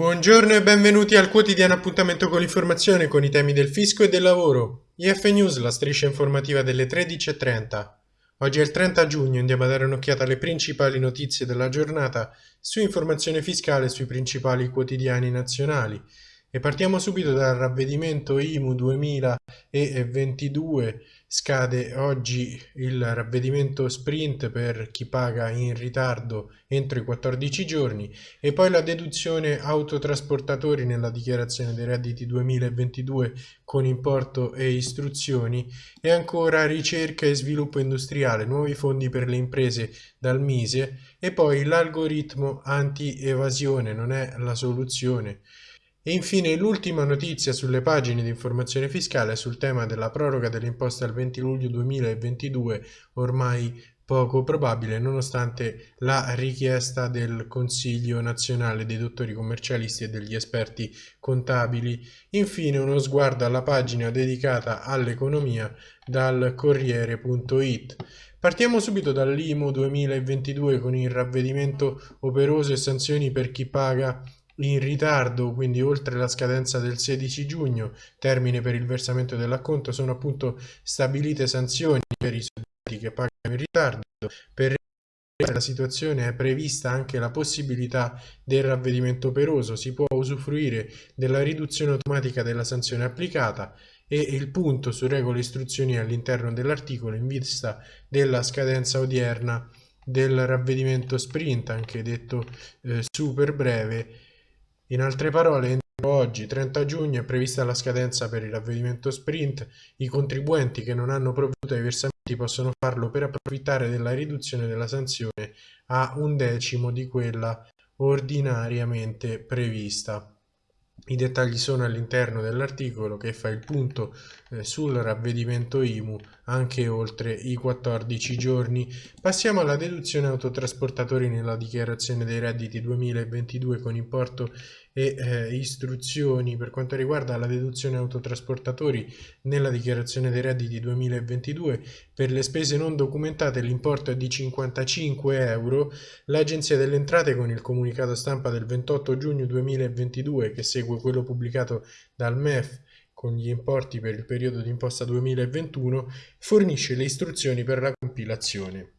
Buongiorno e benvenuti al quotidiano appuntamento con l'informazione con i temi del fisco e del lavoro. IF News, la striscia informativa delle 13.30. Oggi è il 30 giugno, andiamo a dare un'occhiata alle principali notizie della giornata su informazione fiscale sui principali quotidiani nazionali. E partiamo subito dal ravvedimento IMU 2022, scade oggi il ravvedimento sprint per chi paga in ritardo entro i 14 giorni. E poi la deduzione autotrasportatori nella dichiarazione dei redditi 2022 con importo e istruzioni. E ancora ricerca e sviluppo industriale, nuovi fondi per le imprese dal Mise. E poi l'algoritmo anti-evasione non è la soluzione. E infine l'ultima notizia sulle pagine di informazione fiscale sul tema della proroga delle imposte al 20 luglio 2022, ormai poco probabile nonostante la richiesta del Consiglio nazionale dei dottori commercialisti e degli esperti contabili. Infine uno sguardo alla pagina dedicata all'economia dal Corriere.it. Partiamo subito dall'IMO 2022 con il ravvedimento operoso e sanzioni per chi paga in ritardo, quindi oltre la scadenza del 16 giugno, termine per il versamento dell'acconto, sono appunto stabilite sanzioni per i soggetti che pagano in ritardo. Per la situazione è prevista anche la possibilità del ravvedimento operoso, si può usufruire della riduzione automatica della sanzione applicata e il punto su regole e istruzioni all'interno dell'articolo in vista della scadenza odierna del ravvedimento sprint, anche detto eh, super breve, in altre parole, entro oggi, 30 giugno, è prevista la scadenza per il ravvedimento sprint. I contribuenti che non hanno provveduto ai versamenti possono farlo per approfittare della riduzione della sanzione a un decimo di quella ordinariamente prevista. I dettagli sono all'interno dell'articolo che fa il punto eh, sul ravvedimento IMU anche oltre i 14 giorni. Passiamo alla deduzione autotrasportatori nella dichiarazione dei redditi 2022 con importo e eh, istruzioni per quanto riguarda la deduzione autotrasportatori nella dichiarazione dei redditi 2022 per le spese non documentate l'importo è di 55 euro l'agenzia delle entrate con il comunicato stampa del 28 giugno 2022 che segue quello pubblicato dal MEF con gli importi per il periodo di imposta 2021 fornisce le istruzioni per la compilazione.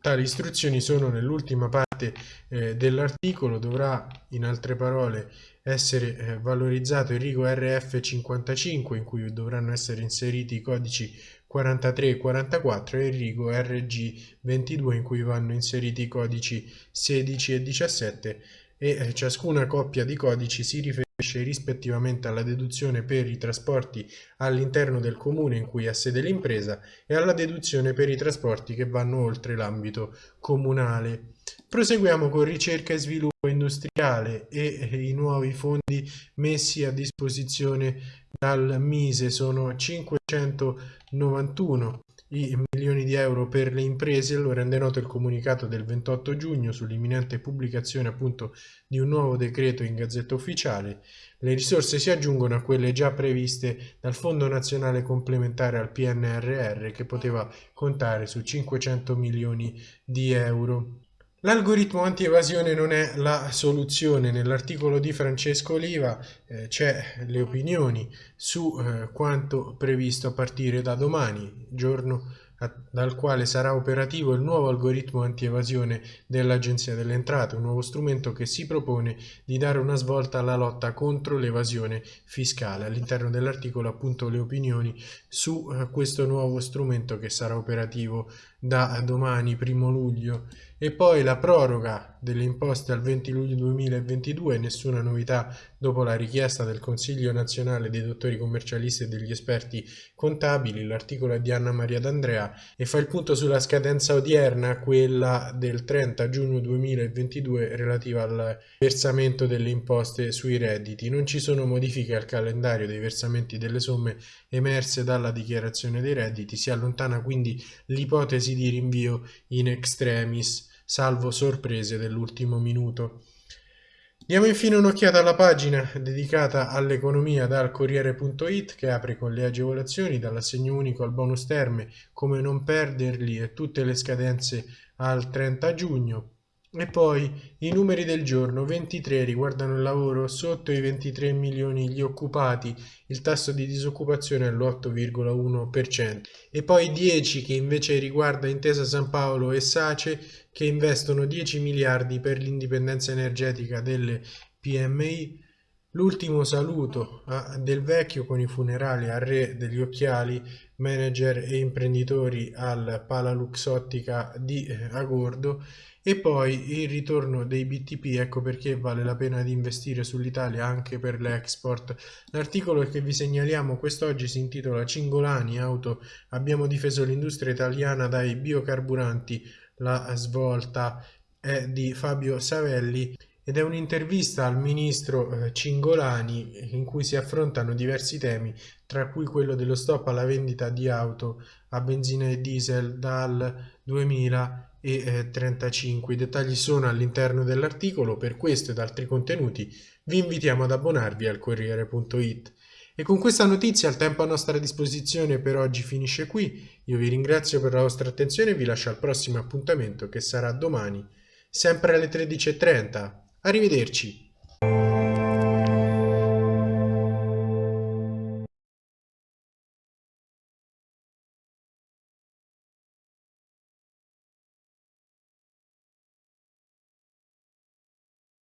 Tali istruzioni sono nell'ultima parte eh, dell'articolo, dovrà in altre parole essere eh, valorizzato il rigo RF55 in cui dovranno essere inseriti i codici 43 e 44 e il rigo RG22 in cui vanno inseriti i codici 16 e 17 e eh, ciascuna coppia di codici si riferisce rispettivamente alla deduzione per i trasporti all'interno del comune in cui ha sede l'impresa e alla deduzione per i trasporti che vanno oltre l'ambito comunale. Proseguiamo con ricerca e sviluppo industriale e i nuovi fondi messi a disposizione dal Mise sono 591 i milioni di euro per le imprese, lo rende noto il comunicato del 28 giugno sull'imminente pubblicazione appunto di un nuovo decreto in Gazzetta Ufficiale. Le risorse si aggiungono a quelle già previste dal Fondo Nazionale Complementare al PNRR che poteva contare su 500 milioni di euro. L'algoritmo anti-evasione non è la soluzione. Nell'articolo di Francesco Oliva eh, c'è le opinioni su eh, quanto previsto a partire da domani, giorno dal quale sarà operativo il nuovo algoritmo anti-evasione dell'Agenzia delle Entrate, un nuovo strumento che si propone di dare una svolta alla lotta contro l'evasione fiscale. All'interno dell'articolo appunto le opinioni su eh, questo nuovo strumento che sarà operativo da domani, primo luglio e poi la proroga delle imposte al 20 luglio 2022, nessuna novità dopo la richiesta del Consiglio nazionale dei dottori commercialisti e degli esperti contabili, l'articolo è di Anna Maria D'Andrea e fa il punto sulla scadenza odierna, quella del 30 giugno 2022 relativa al versamento delle imposte sui redditi. Non ci sono modifiche al calendario dei versamenti delle somme emerse dalla dichiarazione dei redditi, si allontana quindi l'ipotesi di rinvio in extremis salvo sorprese dell'ultimo minuto. Diamo infine un'occhiata alla pagina dedicata all'economia dal Corriere.it che apre con le agevolazioni dall'assegno unico al bonus terme, come non perderli e tutte le scadenze al 30 giugno. E poi i numeri del giorno 23 riguardano il lavoro, sotto i 23 milioni gli occupati, il tasso di disoccupazione è all'8,1%. E poi 10 che invece riguarda Intesa San Paolo e Sace che investono 10 miliardi per l'indipendenza energetica delle PMI. L'ultimo saluto a Del Vecchio con i funerali al re degli occhiali, manager e imprenditori al Pala Luxottica di eh, Agordo e poi il ritorno dei BTP, ecco perché vale la pena di investire sull'Italia anche per l'export. L'articolo che vi segnaliamo quest'oggi si intitola Cingolani Auto, abbiamo difeso l'industria italiana dai biocarburanti, la svolta è di Fabio Savelli ed è un'intervista al ministro eh, Cingolani in cui si affrontano diversi temi, tra cui quello dello stop alla vendita di auto a benzina e diesel dal 2000 e 35. Eh, I dettagli sono all'interno dell'articolo, per questo ed altri contenuti vi invitiamo ad abbonarvi al Corriere.it. E con questa notizia il tempo a nostra disposizione per oggi finisce qui. Io vi ringrazio per la vostra attenzione e vi lascio al prossimo appuntamento che sarà domani, sempre alle 13.30. Arrivederci!